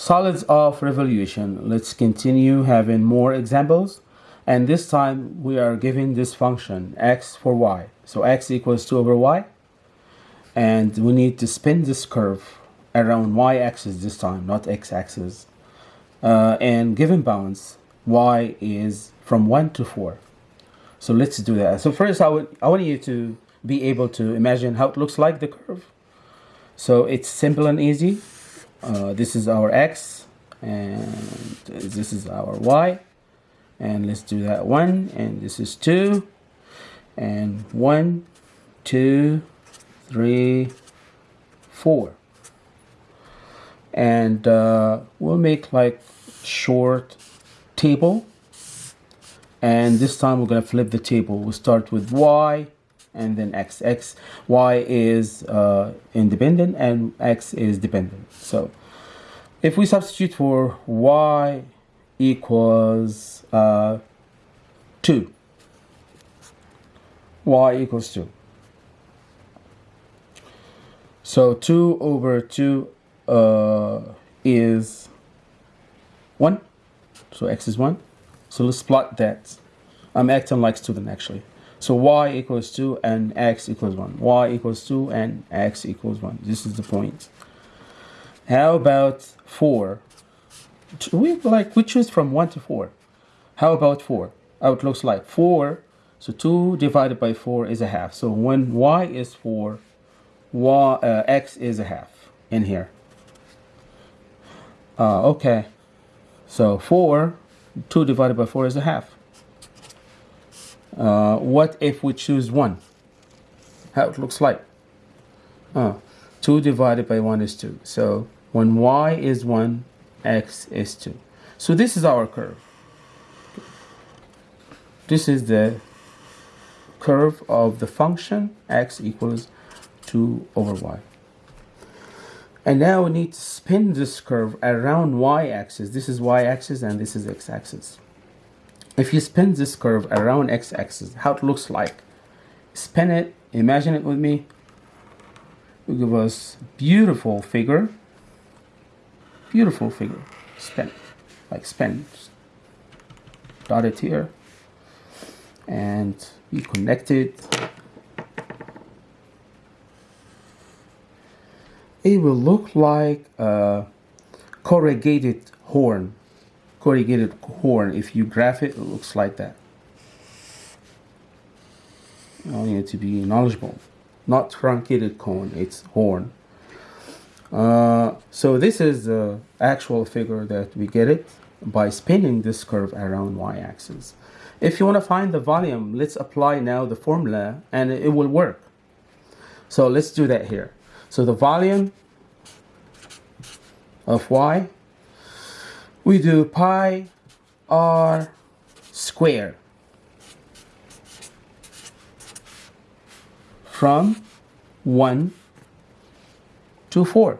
solids of revolution. Let's continue having more examples. And this time we are given this function x for y. So x equals 2 over y. And we need to spin this curve around y-axis this time not x-axis. Uh, and given bounds y is from 1 to 4 so let's do that. So first I, would, I want you to be able to imagine how it looks like the curve. So it's simple and easy uh, this is our x and this is our y and let's do that one and this is two and one two three four. And uh, we'll make like short table and this time we're to flip the table. We'll start with y and then x. X y is uh, independent and x is dependent. So if we substitute for y equals uh, 2 y equals 2 so 2 over 2 uh, is 1 so x is 1 so let's plot that. I'm acting like student actually so y equals 2 and x equals 1 y equals 2 and x equals 1 this is the point. How about 4 we like we choose from 1 to 4 how about 4 how it looks like? 4 so 2 divided by 4 is a half. So when y is 4 y uh, x is a half in here. Uh, okay. So 4 2 divided by 4 is a half uh, what if we choose 1 how it looks like. Uh, 2 divided by 1 is 2 so when y is 1 x is 2 so this is our curve. This is the curve of the function x equals 2 over y. And now we need to spin this curve around y-axis this is y-axis and this is x-axis if you spin this curve around x-axis how it looks like spin it imagine it with me. It give us beautiful figure. Beautiful figure. Spin. Like spin. Dot it here. And be connected it will look like a corrugated horn corrugated horn. If you graph it it looks like that. You need to be knowledgeable not truncated cone. It's horn. Uh, so this is the actual figure that we get it by spinning this curve around y-axis if you want to find the volume let's apply now the formula and it will work. So let's do that here. So the volume of y, we do pi r square from 1 to 4.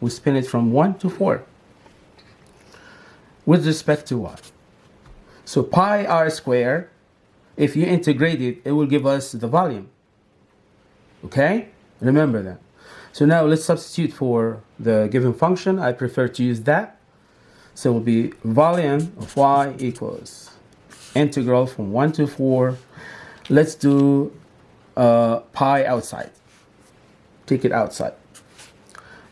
We spin it from 1 to 4 with respect to y. So pi r square, if you integrate it, it will give us the volume. Okay? Remember that. So now let's substitute for the given function. I prefer to use that. So it will be volume of y equals integral from 1 to 4. Let's do uh, pi outside. Take it outside.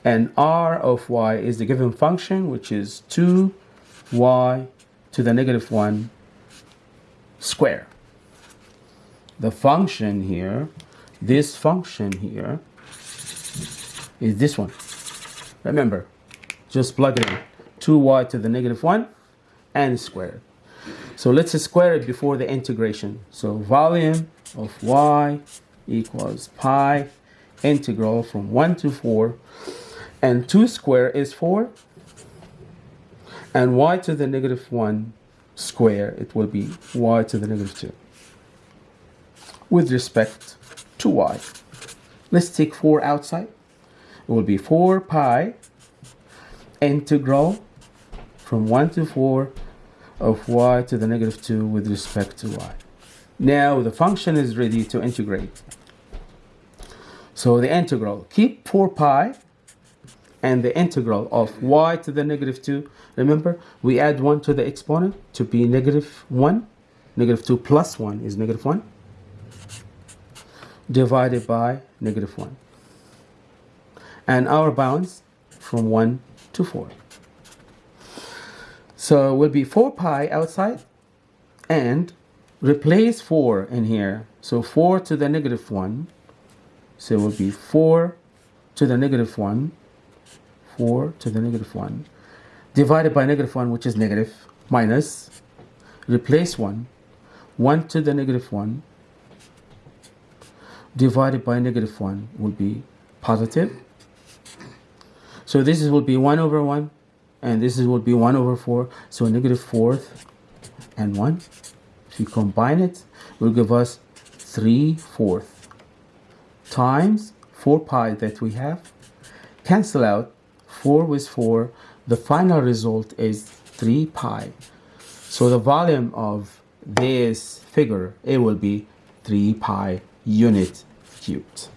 And r of y is the given function, which is 2y to the negative 1 square. The function here this function here is this one. Remember, just plug it in. 2y to the negative 1 and square it. So let's square it before the integration. So volume of y equals pi integral from 1 to 4 and 2 square is 4 and y to the negative 1 square it will be y to the negative 2 with respect to y. Let's take 4 outside. It will be 4 pi integral from 1 to 4 of y to the negative 2 with respect to y. Now the function is ready to integrate. So the integral, keep 4 pi and the integral of y to the negative 2. Remember, we add 1 to the exponent to be negative 1. Negative 2 plus 1 is negative 1 divided by negative 1. And our bounds from 1 to 4. So it will be 4 pi outside and replace 4 in here. So 4 to the negative 1. So it will be 4 to the negative 1. 4 to the negative 1 divided by negative 1 which is negative minus replace 1 1 to the negative 1 divided by negative 1 will be positive. So this is will be 1 over 1 and this is will be 1 over 4. So negative fourth and 1. If you combine it, will give us 3 fourth times 4 pi that we have. Cancel out 4 with 4. The final result is 3 pi. So the volume of this figure, it will be 3 pi unit cubed.